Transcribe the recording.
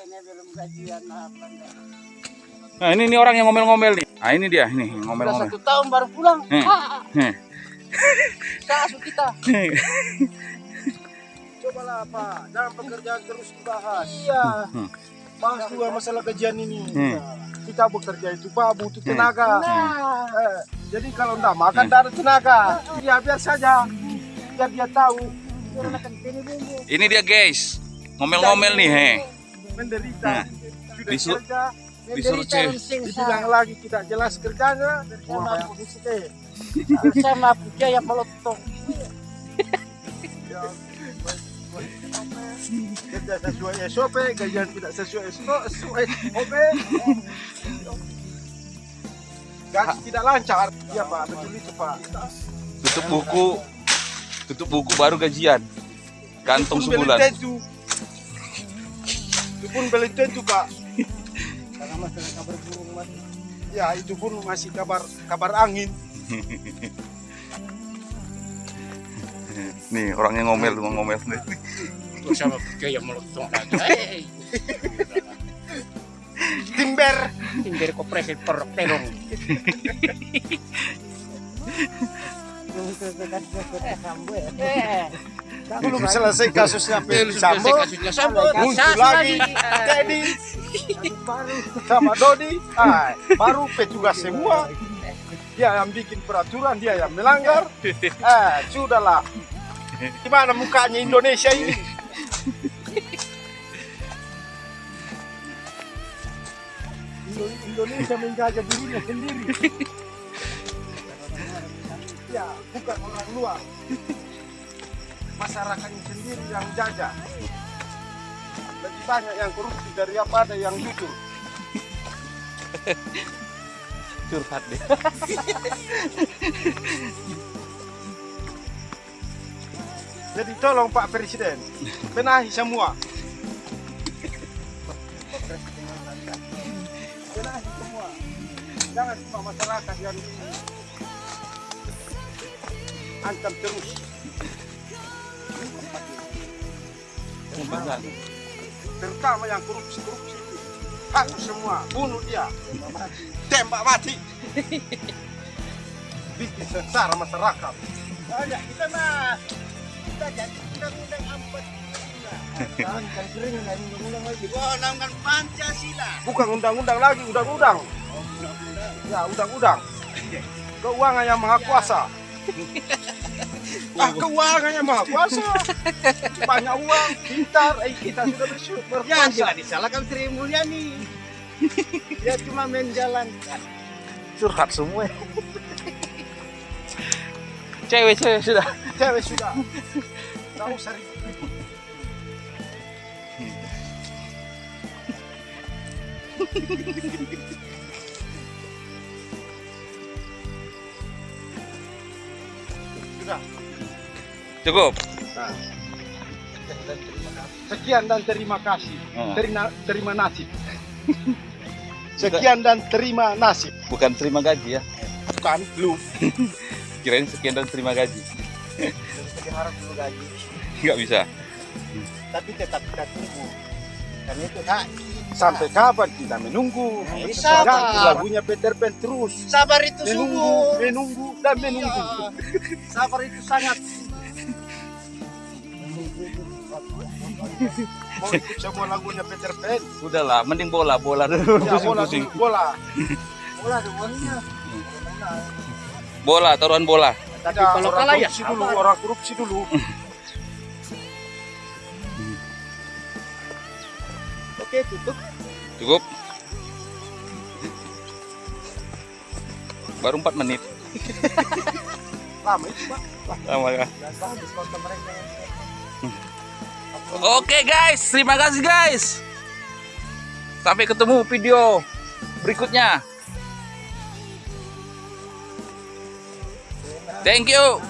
ini belum gajian nah, pelanggan. Nah, ini nih orang yang ngomel-ngomel nih. Nah, ini dia, ini ngomel-ngomel. satu tahun baru pulang. Hmm. Ah, Heh. kasus kita. Cobalah Pak, jangan pekerjaan terus dibahas. Iya. Hmm. Bahas juga masalah gajian ini. Hmm. Kita bekerja itu Pak butuh tenaga. Nah, Eh, jadi kalau enggak makan tidak ada tenaga. Ya biar saja. Biar dia tahu anak ini. Ini dia, guys. Ngomel-ngomel nih, he. Menderita. Nah, Sudah disu- kerja, Disuruh Menderita cek. dibilang lagi tidak jelas kerjanya. Sama sama biaya melotong. Ya, kerja sesuai SOP, gajian tidak sesuai SOP. Gaji tidak lancar. Iya Pak, betul itu Pak. Tutup buku. Tutup buku baru gajian. Belum sebulan. Itu pun belum tentu Pak. Karena masalah kabar burung mas. Ya itu pun masih kabar kabar angin. Nih, orangnya ngomel, tuh ngomel. sama biaya melotong lagi. Timber. timbir kopresi perok terong. Belum selesai kasusnya Feli Sambo. kasusnya Sambo. Muncul lagi Teddy sama Dodi. Ah, baru petugas semua. Dia yang bikin peraturan, dia yang melanggar. Eh, sudahlah. Gimana mukanya Indonesia ini? Indo- Indonesia menjaga dirinya sendiri. Ya, bukan orang luar. Masyarakatnya sendiri yang jaga. Lebih banyak yang korupsi daripada yang jujur. Curhat deh. Jadi tolong Pak Presiden, benahi semua. Benahi semua. Jangan cuma masyarakat yang ancam terus. Terutama yang korupsi-korupsi itu. Hapus semua, bunuh dia. Tembak mati. Bikin sengsara masyarakat. Banyak kita mah. Kita jadi undang-undang empat. Sering undang-undang lagi. Undang-undang Pancasila. Bukan undang-undang lagi, undang-undang. Ya, undang-undang. Keuangan yang maha kuasa. Ah, keuangan yang maha kuasa. Banyak uang, pintar, eh kita sudah bersyukur. Biasa disalahkan Sri Mulyani. Dia cuma menjalankan. Curhat semua. Cewek-cewek sudah. Cewek sudah. Tahu sering. Sudah. Cukup. Sekian dan terima kasih. Oh. Terima, terima nasib. Sekian dan terima nasib. Bukan terima gaji ya. Bukan lu. Kirain sekian dan terima gaji. Jadi harap dulu gaji. Nggak bisa. Tapi tetap kita tunggu. Karena itu hak. Sampai kapan kita menunggu? Nah, sabar. Lagunya Peter Pan terus. Sabar itu Menunggu, sungguh. menunggu, dan menunggu. Sabar itu sangat. Mau ikut semua lagunya Peter Pan? Udahlah, mending bola, bola dulu. Ya, bola, dulu, bola. Bola semuanya. Bola, taruhan bola. Tapi kalau orang kalah ya korupsi dulu, orang korupsi dulu. Oke tutup. Cukup. Baru 4 menit. Lama itu, Pak. Lama ya. Mereka. Oke guys, terima kasih guys. Sampai ketemu video berikutnya. Thank you.